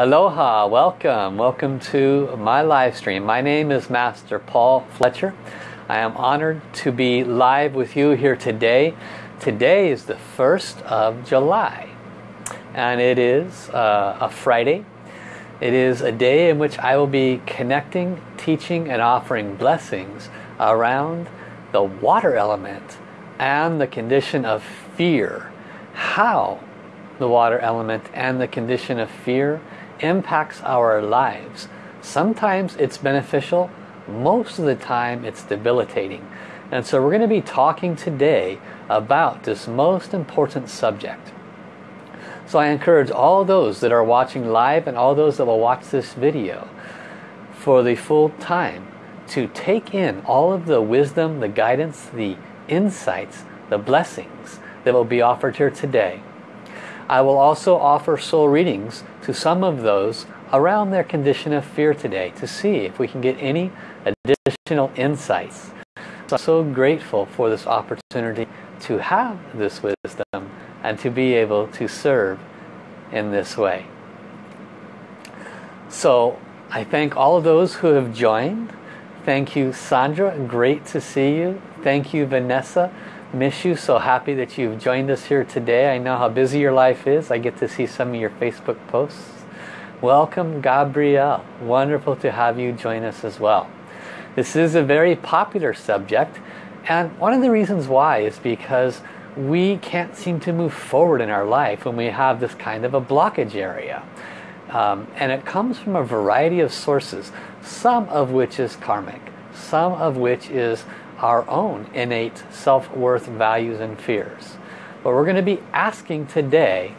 Aloha, welcome. Welcome to my live stream. My name is Master Paul Fletcher. I am honored to be live with you here today. Today is the 1st of July and it is uh, a Friday. It is a day in which I will be connecting, teaching and offering blessings around the water element and the condition of fear. How the water element and the condition of fear impacts our lives. Sometimes it's beneficial, most of the time it's debilitating. And so we're going to be talking today about this most important subject. So I encourage all those that are watching live and all those that will watch this video for the full time to take in all of the wisdom, the guidance, the insights, the blessings that will be offered here today. I will also offer soul readings to some of those around their condition of fear today to see if we can get any additional insights. So I'm so grateful for this opportunity to have this wisdom and to be able to serve in this way. So I thank all of those who have joined. Thank you Sandra, great to see you. Thank you Vanessa, miss you, so happy that you've joined us here today. I know how busy your life is. I get to see some of your Facebook posts. Welcome Gabrielle, wonderful to have you join us as well. This is a very popular subject and one of the reasons why is because we can't seem to move forward in our life when we have this kind of a blockage area. Um, and it comes from a variety of sources, some of which is karmic, some of which is our own innate self-worth values and fears. But we're going to be asking today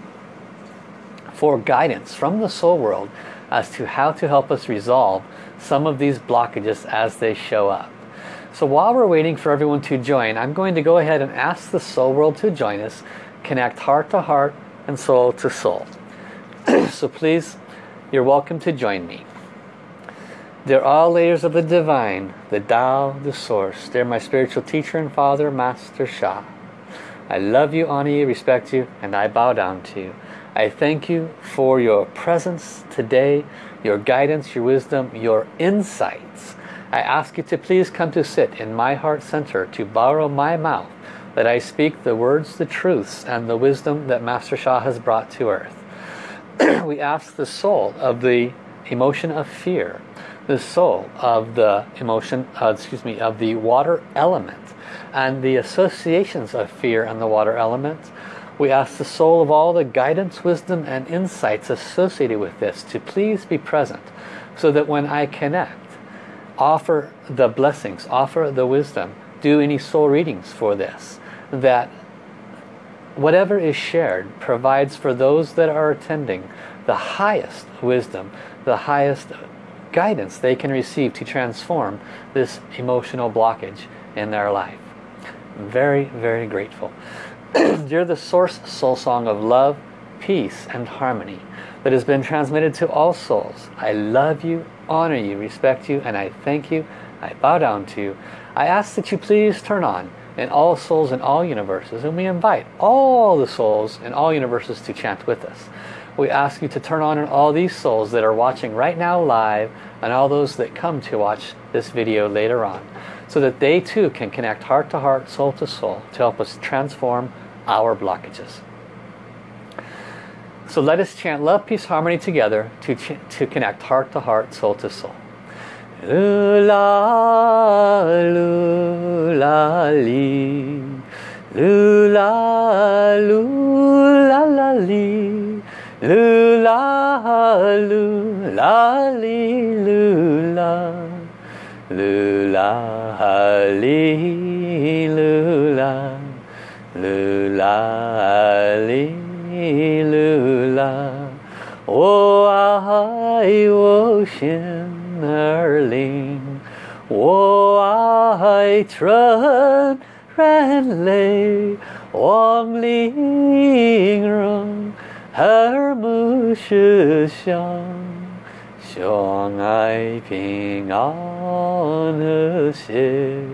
for guidance from the soul world as to how to help us resolve some of these blockages as they show up. So while we're waiting for everyone to join, I'm going to go ahead and ask the soul world to join us, connect heart to heart and soul to soul. so please, you're welcome to join me. They're all layers of the divine, the Tao, the source. They're my spiritual teacher and father, Master Sha. I love you, honor you, respect you, and I bow down to you. I thank you for your presence today, your guidance, your wisdom, your insights I ask you to please come to sit in my heart center to borrow my mouth that I speak the words, the truths, and the wisdom that Master Sha has brought to earth. we ask the soul of the emotion of fear, the soul of the emotion, uh, excuse me, of the water element, and the associations of fear and the water element. We ask the soul of all the guidance, wisdom, and insights associated with this to please be present so that when I connect, offer the blessings, offer the wisdom, do any soul readings for this. That whatever is shared provides for those that are attending the highest wisdom, the highest guidance they can receive to transform this emotional blockage in their life. Very, very grateful. You're the source soul song of love, peace, and harmony that has been transmitted to all souls. I love you, honor you, respect you, and I thank you. I bow down to you. I ask that you please turn on in all souls in all universes, and we invite all the souls in all universes to chant with us. We ask you to turn on in all these souls that are watching right now live, and all those that come to watch this video later on, so that they too can connect heart to heart, soul to soul, to help us transform our blockages. So let us chant love, peace, harmony together to, to connect heart to heart, soul to soul. Lula, lula, li. Lula, lula, la. Lula, li, lula. Lula, li lula, oh I ocean erling, oh I trön ran lay, wang ling rong, her mu shi xiang, xiang ai ping an he xie,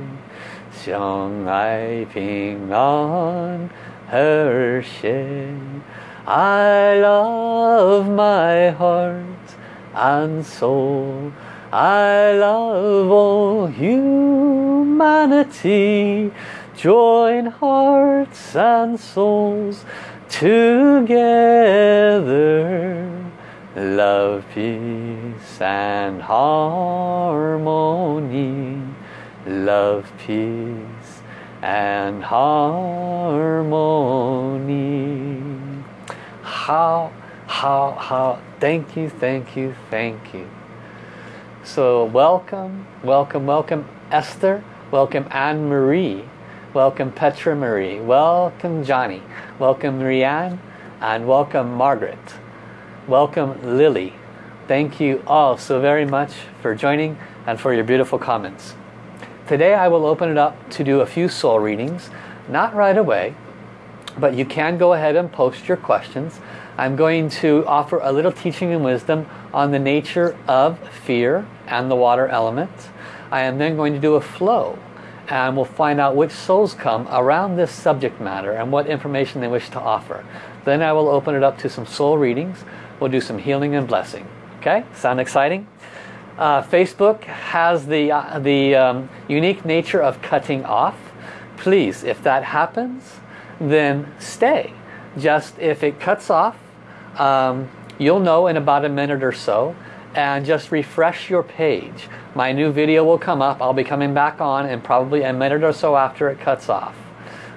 xiang ai ping an. I love my heart and soul. I love all humanity. Join hearts and souls together. Love, peace and harmony. Love, peace and harmony. How, how, how, thank you, thank you, thank you. So welcome, welcome, welcome Esther, welcome Anne-Marie, welcome Petra Marie, welcome Johnny, welcome Rianne, and welcome Margaret. Welcome Lily. Thank you all so very much for joining and for your beautiful comments. Today I will open it up to do a few soul readings, not right away, but you can go ahead and post your questions. I'm going to offer a little teaching and wisdom on the nature of fear and the water element. I am then going to do a flow and we'll find out which souls come around this subject matter and what information they wish to offer. Then I will open it up to some soul readings We'll do some healing and blessing. Okay, sound exciting? Uh, Facebook has the, uh, the um, unique nature of cutting off. Please, if that happens, then stay. Just if it cuts off, um, you'll know in about a minute or so and just refresh your page. My new video will come up. I'll be coming back on in probably a minute or so after it cuts off.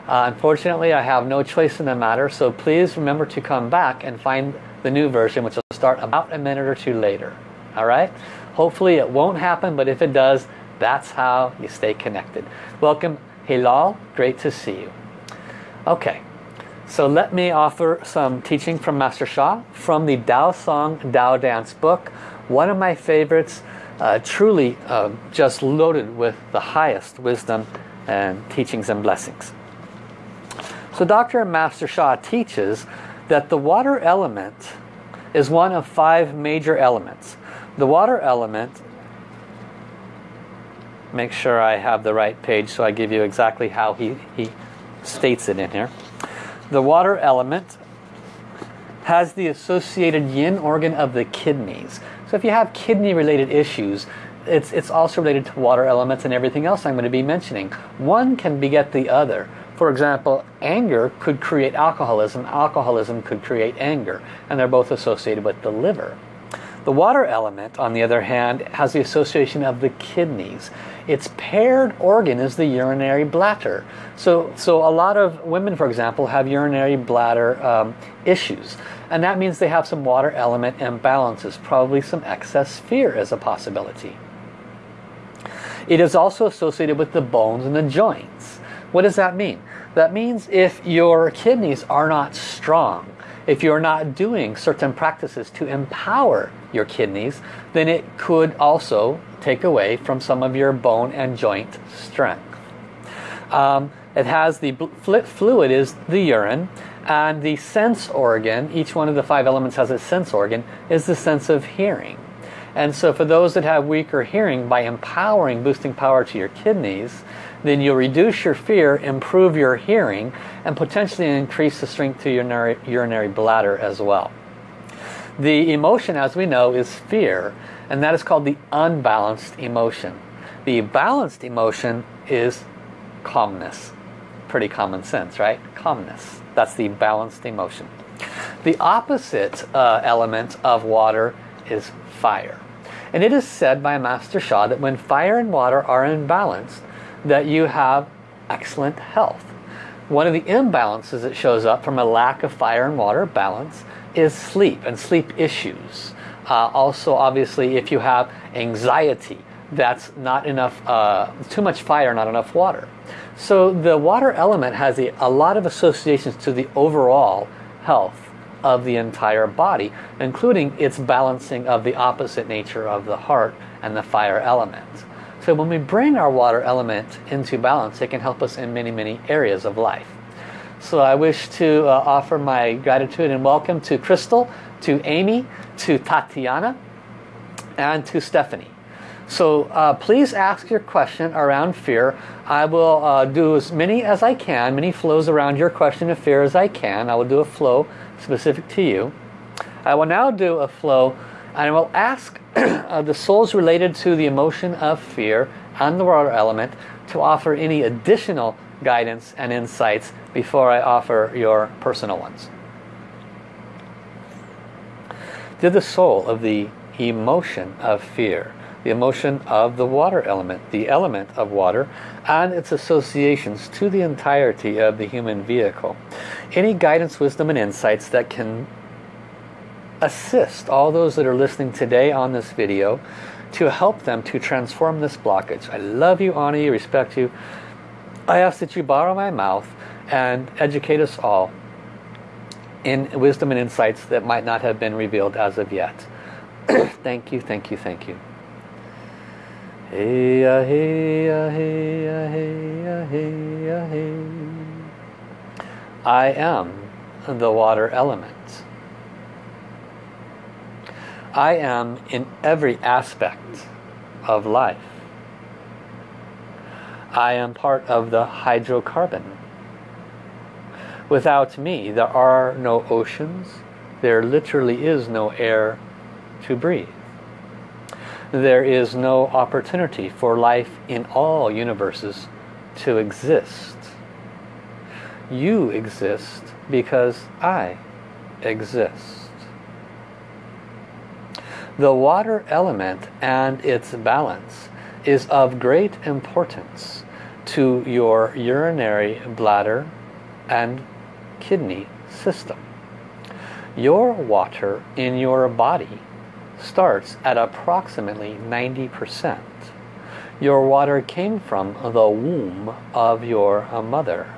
Uh, unfortunately, I have no choice in the matter, so please remember to come back and find the new version, which will start about a minute or two later. All right? Hopefully it won't happen, but if it does, that's how you stay connected. Welcome, Hilal. Great to see you. Okay, so let me offer some teaching from Master Sha from the Tao Song Tao Dance book. One of my favorites, uh, truly uh, just loaded with the highest wisdom and teachings and blessings. So Dr. Master Sha teaches that the water element is one of five major elements. The water element, make sure I have the right page so I give you exactly how he, he states it in here. The water element has the associated yin organ of the kidneys. So if you have kidney related issues, it's, it's also related to water elements and everything else I'm going to be mentioning. One can beget the other. For example, anger could create alcoholism, alcoholism could create anger, and they're both associated with the liver. The water element, on the other hand, has the association of the kidneys. Its paired organ is the urinary bladder. So, so a lot of women, for example, have urinary bladder um, issues. And that means they have some water element imbalances, probably some excess fear as a possibility. It is also associated with the bones and the joints. What does that mean? That means if your kidneys are not strong, if you're not doing certain practices to empower your kidneys, then it could also take away from some of your bone and joint strength. Um, it has the fluid is the urine and the sense organ, each one of the five elements has a sense organ, is the sense of hearing. And so for those that have weaker hearing, by empowering, boosting power to your kidneys, then you'll reduce your fear, improve your hearing, and potentially increase the strength to your urinary, bladder as well. The emotion, as we know, is fear, and that is called the unbalanced emotion. The balanced emotion is calmness. Pretty common sense, right? Calmness. That's the balanced emotion. The opposite uh, element of water is fire. And it is said by Master Sha that when fire and water are imbalanced, that you have excellent health. One of the imbalances that shows up from a lack of fire and water balance is sleep and sleep issues. Uh, also, obviously, if you have anxiety, that's not enough, uh, too much fire, not enough water. So the water element has a, a lot of associations to the overall health of the entire body, including its balancing of the opposite nature of the heart and the fire element. So when we bring our water element into balance, it can help us in many, many areas of life. So I wish to uh, offer my gratitude and welcome to Crystal, to Amy, to Tatiana, and to Stephanie. So uh, please ask your question around fear. I will uh, do as many as I can, many flows around your question of fear as I can. I will do a flow specific to you. I will now do a flow I will ask uh, the souls related to the emotion of fear and the water element to offer any additional guidance and insights before I offer your personal ones. Did the soul of the emotion of fear, the emotion of the water element, the element of water, and its associations to the entirety of the human vehicle. Any guidance, wisdom, and insights that can assist all those that are listening today on this video to help them to transform this blockage. I love you, honor you, respect you. I ask that you borrow my mouth and educate us all in wisdom and insights that might not have been revealed as of yet. thank you, thank you, thank you. Hey, uh, hey, uh, hey, uh, hey, uh, hey, uh, hey. I am the water element. I am in every aspect of life. I am part of the hydrocarbon. Without me, there are no oceans. There literally is no air to breathe. There is no opportunity for life in all universes to exist. You exist because I exist. The water element and its balance is of great importance to your urinary bladder and kidney system. Your water in your body starts at approximately 90%. Your water came from the womb of your mother.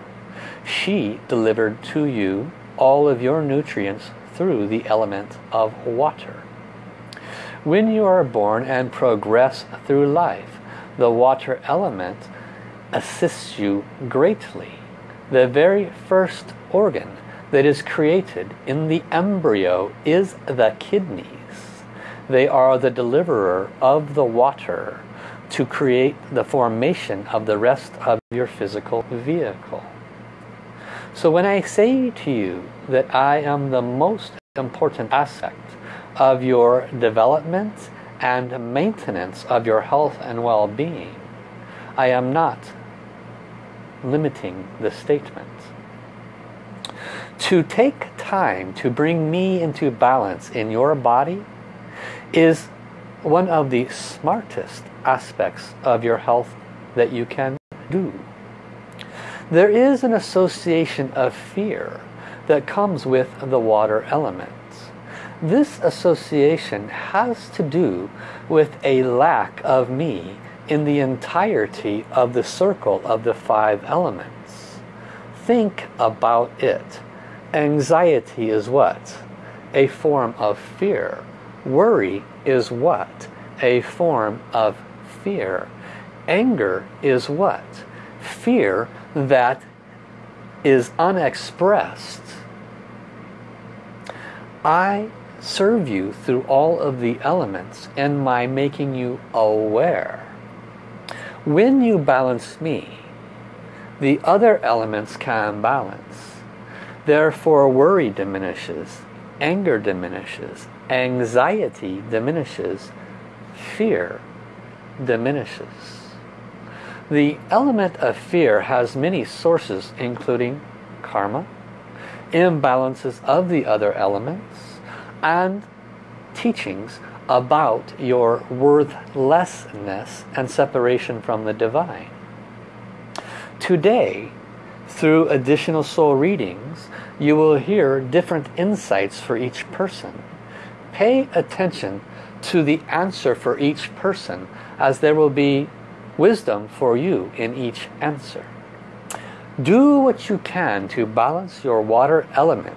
She delivered to you all of your nutrients through the element of water. When you are born and progress through life, the water element assists you greatly. The very first organ that is created in the embryo is the kidneys. They are the deliverer of the water to create the formation of the rest of your physical vehicle. So when I say to you that I am the most important aspect of your development and maintenance of your health and well-being, I am not limiting the statement. To take time to bring me into balance in your body is one of the smartest aspects of your health that you can do. There is an association of fear that comes with the water element. This association has to do with a lack of me in the entirety of the circle of the five elements. Think about it. Anxiety is what? A form of fear. Worry is what? A form of fear. Anger is what? Fear that is unexpressed. I serve you through all of the elements and my making you aware. When you balance me, the other elements can balance. Therefore worry diminishes, anger diminishes, anxiety diminishes, fear diminishes. The element of fear has many sources including karma, imbalances of the other elements, and teachings about your worthlessness and separation from the divine. Today, through additional soul readings, you will hear different insights for each person. Pay attention to the answer for each person as there will be wisdom for you in each answer. Do what you can to balance your water element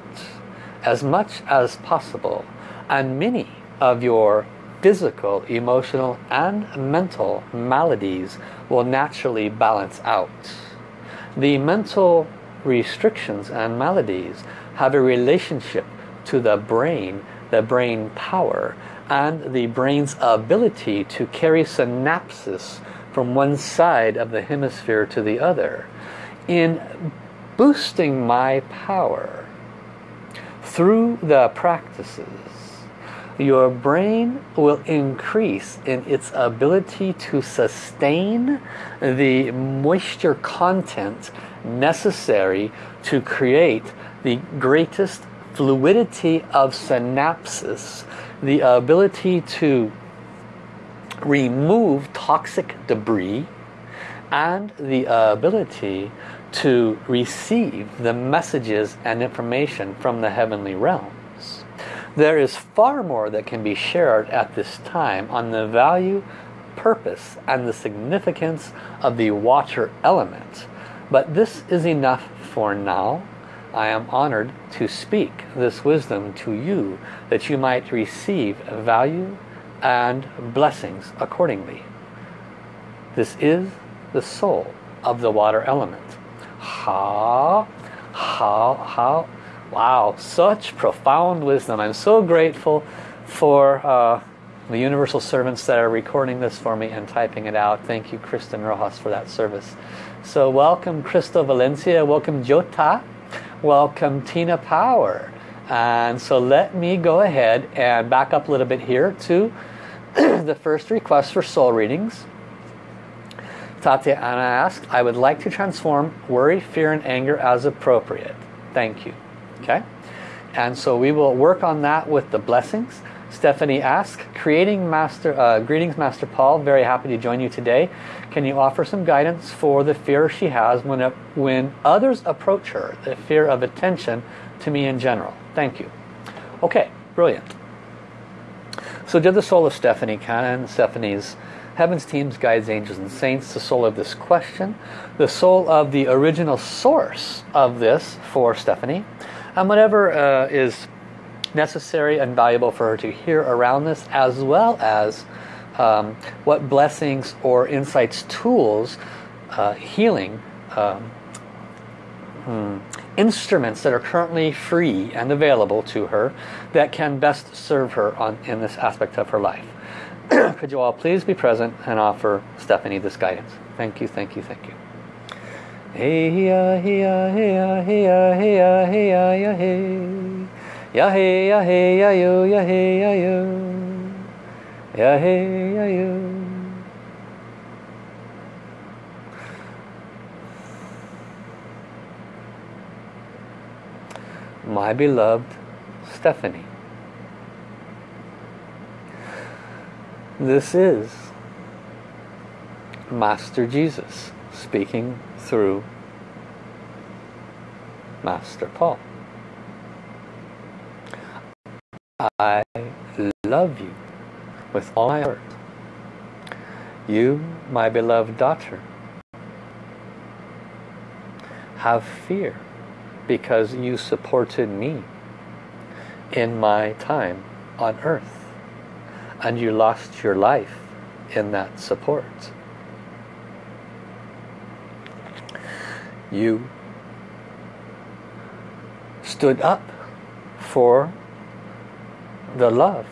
as much as possible and many of your physical, emotional and mental maladies will naturally balance out. The mental restrictions and maladies have a relationship to the brain, the brain power and the brain's ability to carry synapses from one side of the hemisphere to the other. In boosting my power, through the practices, your brain will increase in its ability to sustain the moisture content necessary to create the greatest fluidity of synapses, the ability to remove toxic debris and the ability to receive the messages and information from the heavenly realms. There is far more that can be shared at this time on the value, purpose, and the significance of the water element. But this is enough for now. I am honored to speak this wisdom to you that you might receive value and blessings accordingly. This is the soul of the water element. How, how, how, wow, such profound wisdom. I'm so grateful for uh, the universal servants that are recording this for me and typing it out. Thank you, Kristen Rojas, for that service. So welcome, Crystal Valencia. Welcome, Jota. Welcome, Tina Power. And so let me go ahead and back up a little bit here to the first request for soul readings. Tatiana asked, I would like to transform worry, fear, and anger as appropriate. Thank you. Okay? And so we will work on that with the blessings. Stephanie asked, creating master, uh, greetings Master Paul, very happy to join you today. Can you offer some guidance for the fear she has when, it, when others approach her, the fear of attention to me in general? Thank you. Okay, brilliant. So did the soul of Stephanie Cannon, Stephanie's Heaven's teams, guides, angels, and saints, the soul of this question, the soul of the original source of this for Stephanie, and whatever uh, is necessary and valuable for her to hear around this, as well as um, what blessings or insights, tools, uh, healing, um, hmm, instruments that are currently free and available to her that can best serve her on, in this aspect of her life. Could you all please be present and offer Stephanie this guidance? Thank you, thank you, thank you. Hey hey hey hey hey hey hey hey hey hey My beloved Stephanie This is Master Jesus speaking through Master Paul. I love you with all my heart. You, my beloved daughter, have fear because you supported me in my time on earth and you lost your life in that support. You stood up for the love,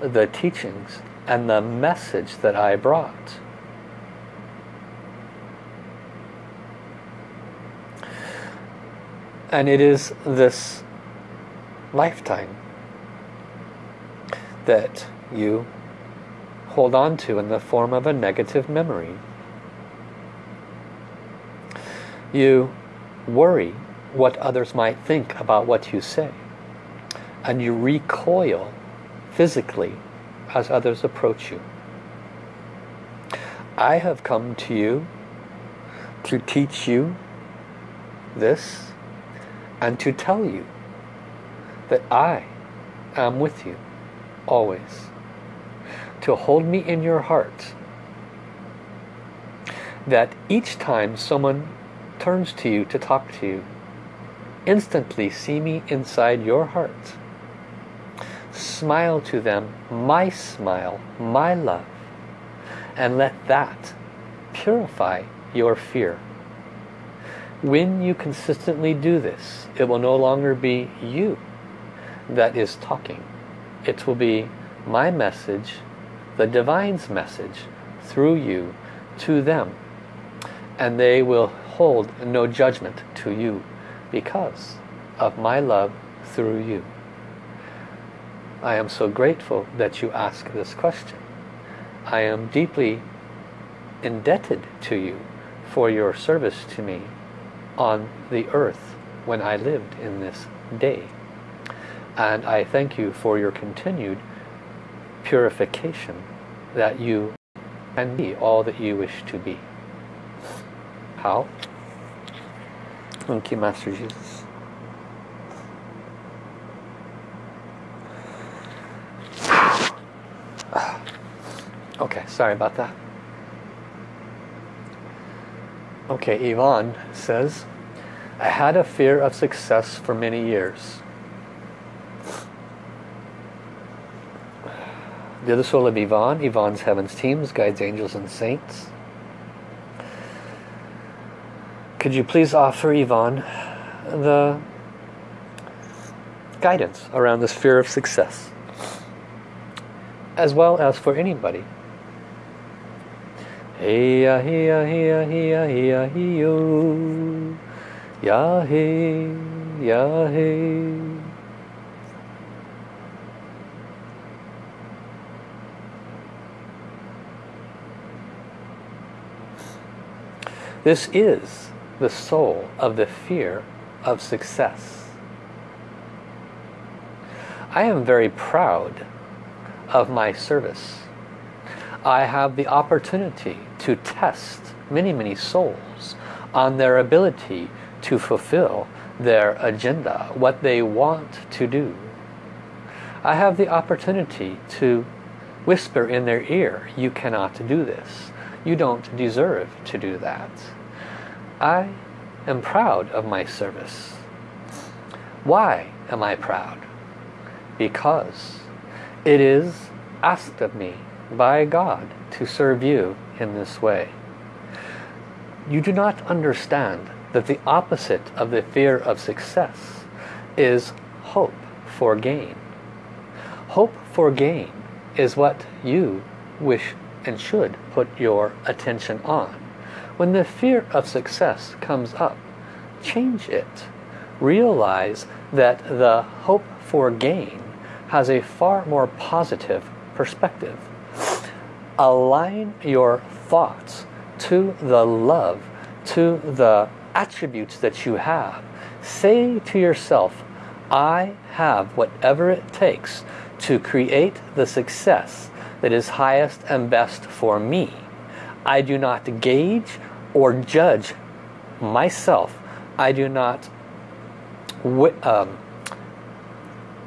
the teachings, and the message that I brought. And it is this lifetime that you hold on to in the form of a negative memory. You worry what others might think about what you say. And you recoil physically as others approach you. I have come to you to teach you this and to tell you that I am with you always to hold me in your heart that each time someone turns to you to talk to you instantly see me inside your heart. Smile to them my smile my love and let that purify your fear. When you consistently do this it will no longer be you that is talking. It will be my message the divine's message through you to them and they will hold no judgment to you because of my love through you. I am so grateful that you ask this question. I am deeply indebted to you for your service to me on the earth when I lived in this day. And I thank you for your continued purification that you can be all that you wish to be. How? You, Master Jesus. Okay, sorry about that. Okay, Yvonne says, I had a fear of success for many years. The other soul of Yvonne, Yvonne's Heaven's Teams, Guides, Angels, and Saints. Could you please offer Yvonne the guidance around this fear of success? As well as for anybody Hey ya hey ya hey ya hey ya hey ya hey yo Ya hey ya hey This is the soul of the fear of success. I am very proud of my service. I have the opportunity to test many, many souls on their ability to fulfill their agenda, what they want to do. I have the opportunity to whisper in their ear, you cannot do this. You don't deserve to do that. I am proud of my service. Why am I proud? Because it is asked of me by God to serve you in this way. You do not understand that the opposite of the fear of success is hope for gain. Hope for gain is what you wish and should put your attention on. When the fear of success comes up, change it. Realize that the hope for gain has a far more positive perspective align your thoughts to the love, to the attributes that you have. Say to yourself, I have whatever it takes to create the success that is highest and best for me. I do not gauge or judge myself. I do not um,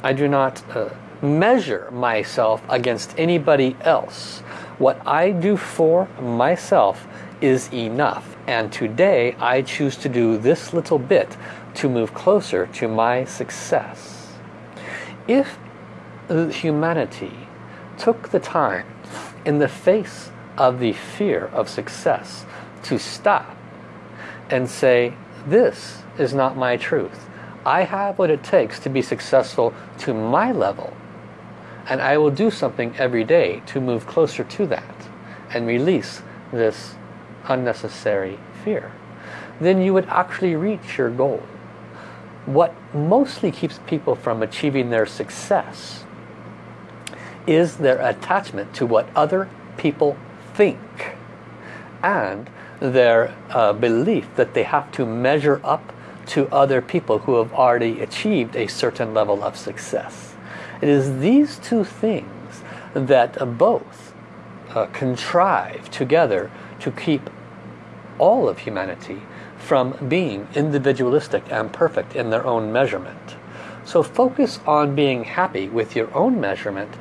I do not uh, measure myself against anybody else. What I do for myself is enough. And today I choose to do this little bit to move closer to my success. If humanity took the time in the face of the fear of success to stop and say, this is not my truth. I have what it takes to be successful to my level and I will do something every day to move closer to that and release this unnecessary fear. Then you would actually reach your goal. What mostly keeps people from achieving their success is their attachment to what other people think and their uh, belief that they have to measure up to other people who have already achieved a certain level of success. It is these two things that both uh, contrive together to keep all of humanity from being individualistic and perfect in their own measurement. So focus on being happy with your own measurement.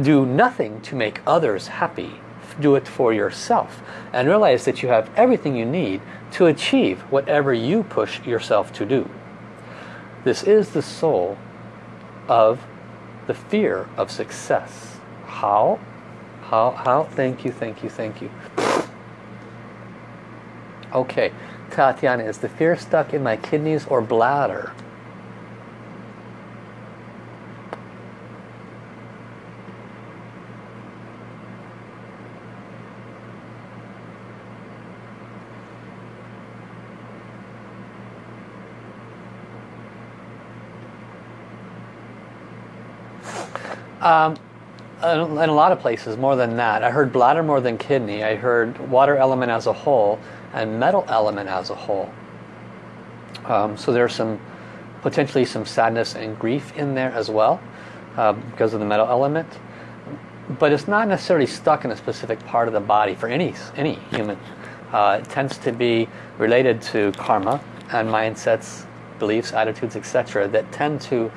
Do nothing to make others happy. Do it for yourself. And realize that you have everything you need to achieve whatever you push yourself to do. This is the soul of the fear of success. How? How? How? Thank you, thank you, thank you. Okay, Tatiana, is the fear stuck in my kidneys or bladder? Um, in a lot of places, more than that. I heard bladder more than kidney. I heard water element as a whole and metal element as a whole. Um, so there's some potentially some sadness and grief in there as well uh, because of the metal element. But it's not necessarily stuck in a specific part of the body for any, any human. Uh, it tends to be related to karma and mindsets, beliefs, attitudes, etc. that tend to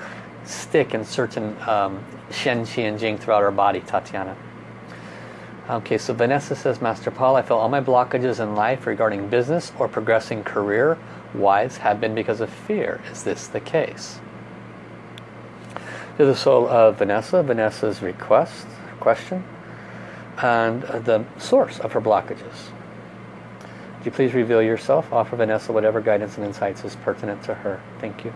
stick in certain um, Shen, Qi, and Jing throughout our body, Tatiana. Okay, so Vanessa says, Master Paul, I feel all my blockages in life regarding business or progressing career-wise have been because of fear. Is this the case? To the soul of Vanessa, Vanessa's request, question, and the source of her blockages. Would you please reveal yourself? Offer Vanessa whatever guidance and insights is pertinent to her. Thank you.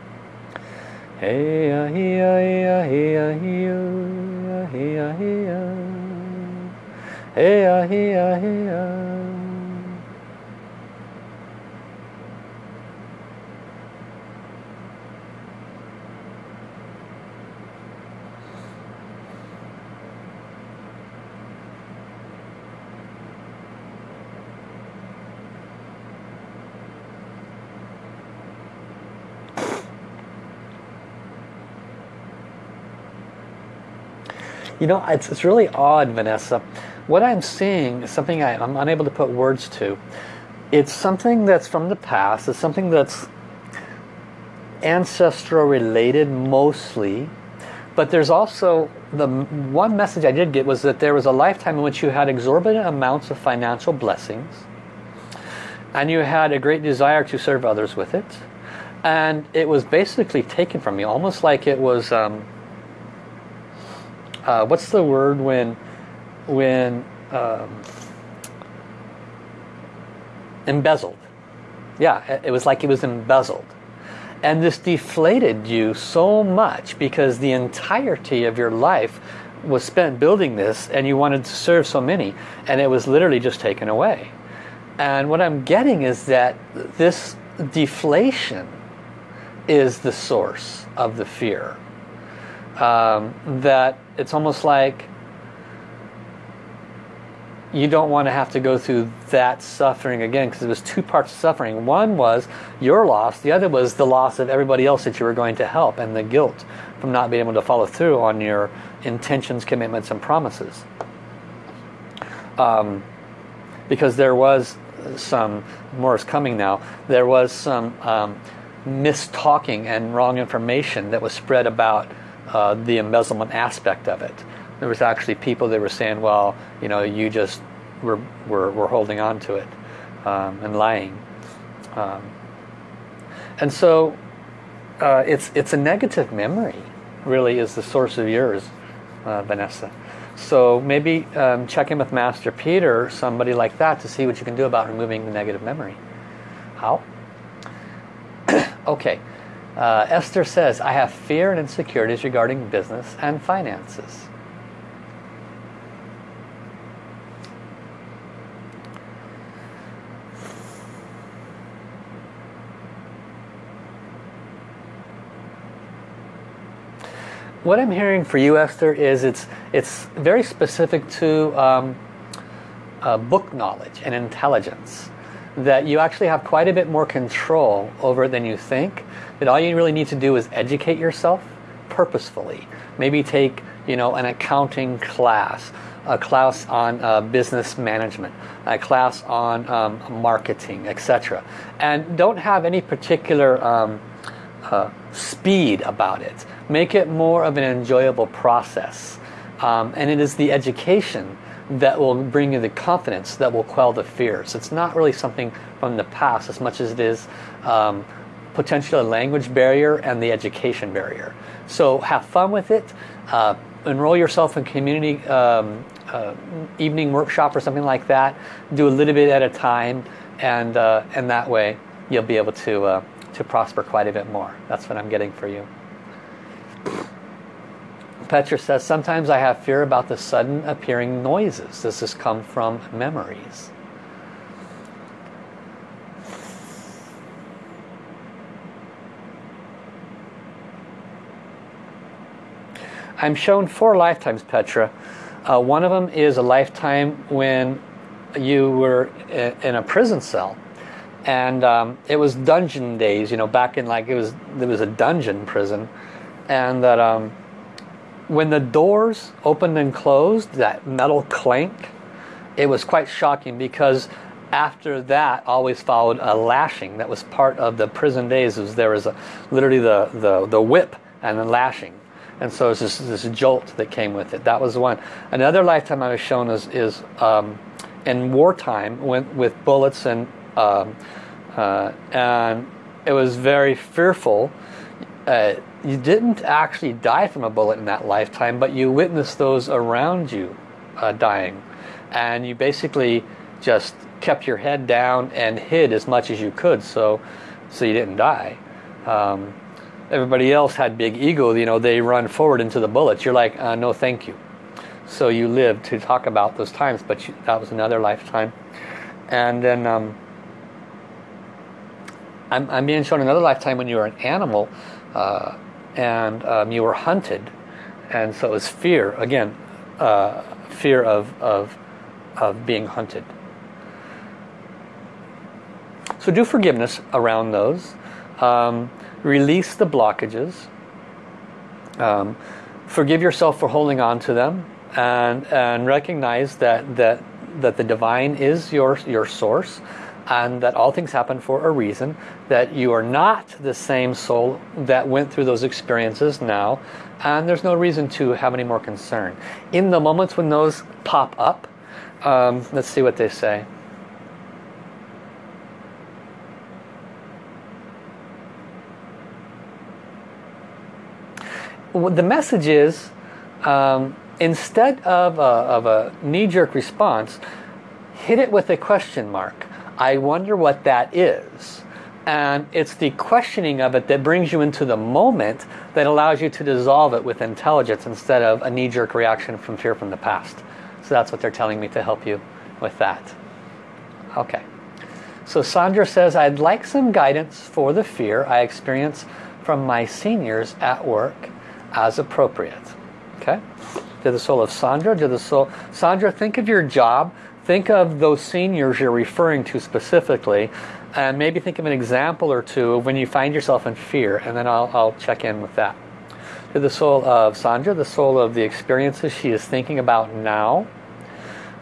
Hey, ah, he, ah, he, ah, he, ah, he, ah, he, ah, he, ah. Hey, ah, he, ah, he, ah. You know, it's, it's really odd, Vanessa. What I'm seeing is something I, I'm unable to put words to. It's something that's from the past. It's something that's ancestral related mostly. But there's also, the one message I did get was that there was a lifetime in which you had exorbitant amounts of financial blessings. And you had a great desire to serve others with it. And it was basically taken from you, almost like it was... Um, uh, what's the word when when um, embezzled? Yeah it was like it was embezzled. And this deflated you so much because the entirety of your life was spent building this and you wanted to serve so many and it was literally just taken away. And what I'm getting is that this deflation is the source of the fear. Um, that it's almost like you don't want to have to go through that suffering again because it was two parts of suffering. One was your loss, the other was the loss of everybody else that you were going to help and the guilt from not being able to follow through on your intentions, commitments and promises. Um, because there was some, more is coming now, there was some um, mistalking and wrong information that was spread about uh, the embezzlement aspect of it. There was actually people that were saying, well, you know, you just were, were, were holding on to it um, and lying. Um, and so uh, it's, it's a negative memory, really, is the source of yours, uh, Vanessa. So maybe um, check in with Master Peter, somebody like that, to see what you can do about removing the negative memory. How? okay. Uh, Esther says, I have fear and insecurities regarding business and finances. What I'm hearing for you, Esther, is it's it's very specific to um, uh, book knowledge and intelligence. That you actually have quite a bit more control over than you think that all you really need to do is educate yourself purposefully. Maybe take you know an accounting class, a class on uh, business management, a class on um, marketing, etc. And don't have any particular um, uh, speed about it. Make it more of an enjoyable process. Um, and it is the education that will bring you the confidence that will quell the fears. It's not really something from the past as much as it is um, potentially a language barrier and the education barrier. So have fun with it. Uh, enroll yourself in community um, uh, evening workshop or something like that. Do a little bit at a time and, uh, and that way you'll be able to, uh, to prosper quite a bit more. That's what I'm getting for you. Petra says, sometimes I have fear about the sudden appearing noises. This has come from memories. I'm shown four lifetimes, Petra. Uh, one of them is a lifetime when you were in a prison cell and um, it was dungeon days you know back in like it was there was a dungeon prison and that um, when the doors opened and closed that metal clank it was quite shocking because after that always followed a lashing that was part of the prison days. Was there was a literally the the, the whip and the lashing. And so it's this, this jolt that came with it. That was one. Another lifetime I was shown is, is um, in wartime when, with bullets and um, uh, and it was very fearful. Uh, you didn't actually die from a bullet in that lifetime, but you witnessed those around you uh, dying. And you basically just kept your head down and hid as much as you could so, so you didn't die. Um, everybody else had big ego, you know, they run forward into the bullets. You're like, uh, no thank you. So you lived to talk about those times, but you, that was another lifetime. And then um, I'm, I'm, being shown another lifetime when you were an animal uh, and um, you were hunted. And so it was fear, again, uh, fear of, of, of being hunted. So do forgiveness around those. Um, release the blockages. Um, forgive yourself for holding on to them and, and recognize that, that, that the divine is your, your source and that all things happen for a reason, that you are not the same soul that went through those experiences now, and there's no reason to have any more concern. In the moments when those pop up, um, let's see what they say. The message is, um, instead of a, of a knee-jerk response, hit it with a question mark. I wonder what that is. And it's the questioning of it that brings you into the moment that allows you to dissolve it with intelligence instead of a knee-jerk reaction from fear from the past. So that's what they're telling me to help you with that. Okay. So Sandra says, I'd like some guidance for the fear I experience from my seniors at work as appropriate. Okay? To the soul of Sandra, to the soul... Sandra, think of your job Think of those seniors you're referring to specifically and maybe think of an example or two of when you find yourself in fear and then I'll, I'll check in with that. To the soul of Sandra, the soul of the experiences she is thinking about now,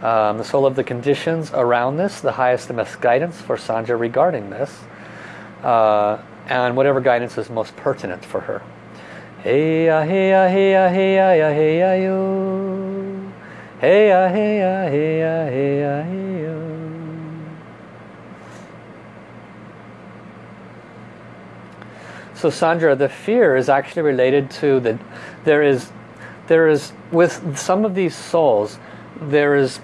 um, the soul of the conditions around this, the highest and best guidance for Sandra regarding this, uh, and whatever guidance is most pertinent for her. Hey hey hey hey hey ya yo. Hey ya, hey ya, hey ya, hey ya, hey ya. So Sandra, the fear is actually related to the, there is, there is, with some of these souls, there is,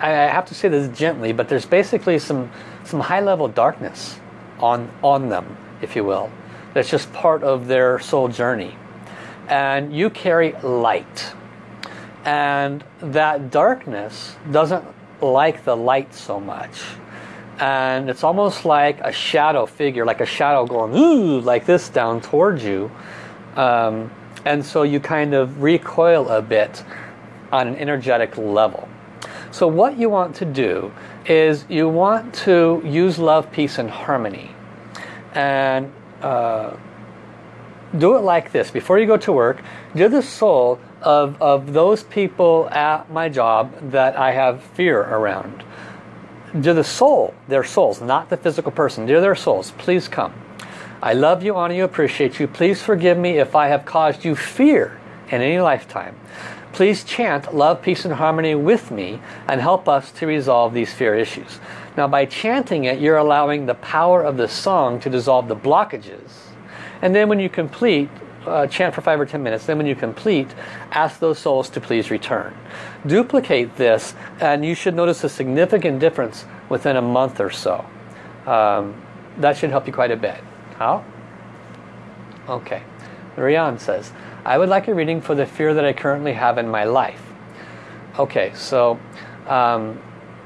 I have to say this gently, but there's basically some, some high level darkness on, on them, if you will. That's just part of their soul journey. And you carry light and that darkness doesn't like the light so much. And it's almost like a shadow figure like a shadow going ooh like this down towards you. Um, and so you kind of recoil a bit on an energetic level. So what you want to do is you want to use love peace and harmony. And uh, do it like this. Before you go to work do the soul of, of those people at my job that I have fear around. To the soul, their souls, not the physical person. Dear their souls, please come. I love you, honor you, appreciate you. Please forgive me if I have caused you fear in any lifetime. Please chant love, peace, and harmony with me and help us to resolve these fear issues. Now by chanting it, you're allowing the power of the song to dissolve the blockages. And then when you complete, uh, chant for five or ten minutes. Then when you complete, ask those souls to please return. Duplicate this and you should notice a significant difference within a month or so. Um, that should help you quite a bit. How? Okay. Rian says, I would like a reading for the fear that I currently have in my life. Okay, so um,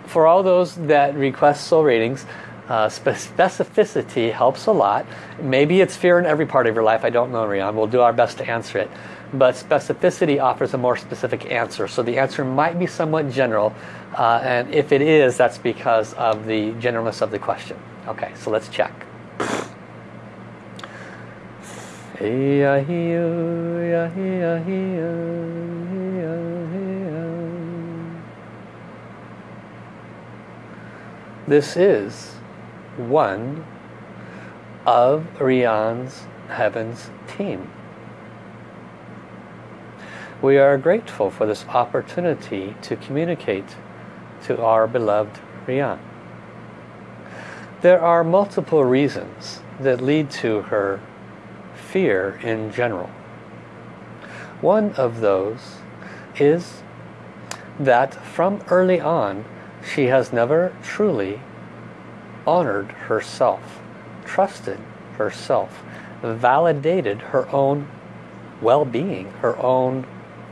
for all those that request soul readings, uh, specificity helps a lot. Maybe it's fear in every part of your life. I don't know, Rian. We'll do our best to answer it. but specificity offers a more specific answer. So the answer might be somewhat general, uh, and if it is, that's because of the generalness of the question. Okay, so let's check. This is one of Rian's Heavens team. We are grateful for this opportunity to communicate to our beloved Rian. There are multiple reasons that lead to her fear in general. One of those is that from early on she has never truly honored herself, trusted herself, validated her own well-being, her own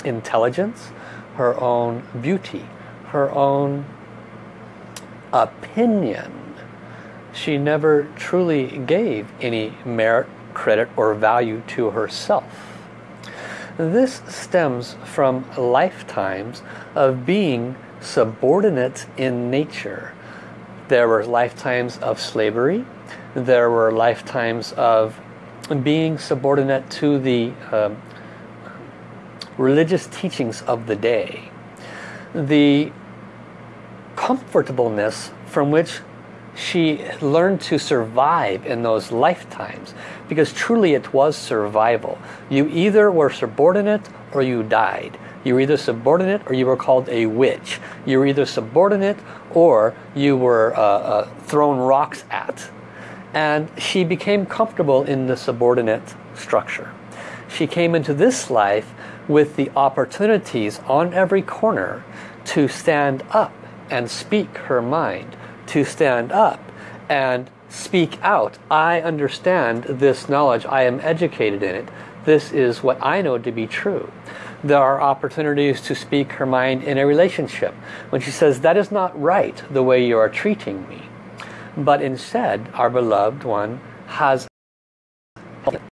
intelligence, her own beauty, her own opinion. She never truly gave any merit, credit, or value to herself. This stems from lifetimes of being subordinate in nature. There were lifetimes of slavery. There were lifetimes of being subordinate to the uh, religious teachings of the day. The comfortableness from which she learned to survive in those lifetimes because truly it was survival. You either were subordinate or you died. You were either subordinate or you were called a witch. You were either subordinate or you were uh, uh, thrown rocks at. And she became comfortable in the subordinate structure. She came into this life with the opportunities on every corner to stand up and speak her mind, to stand up and speak out. I understand this knowledge. I am educated in it. This is what I know to be true. There are opportunities to speak her mind in a relationship. When she says, that is not right the way you are treating me. But instead, our beloved one has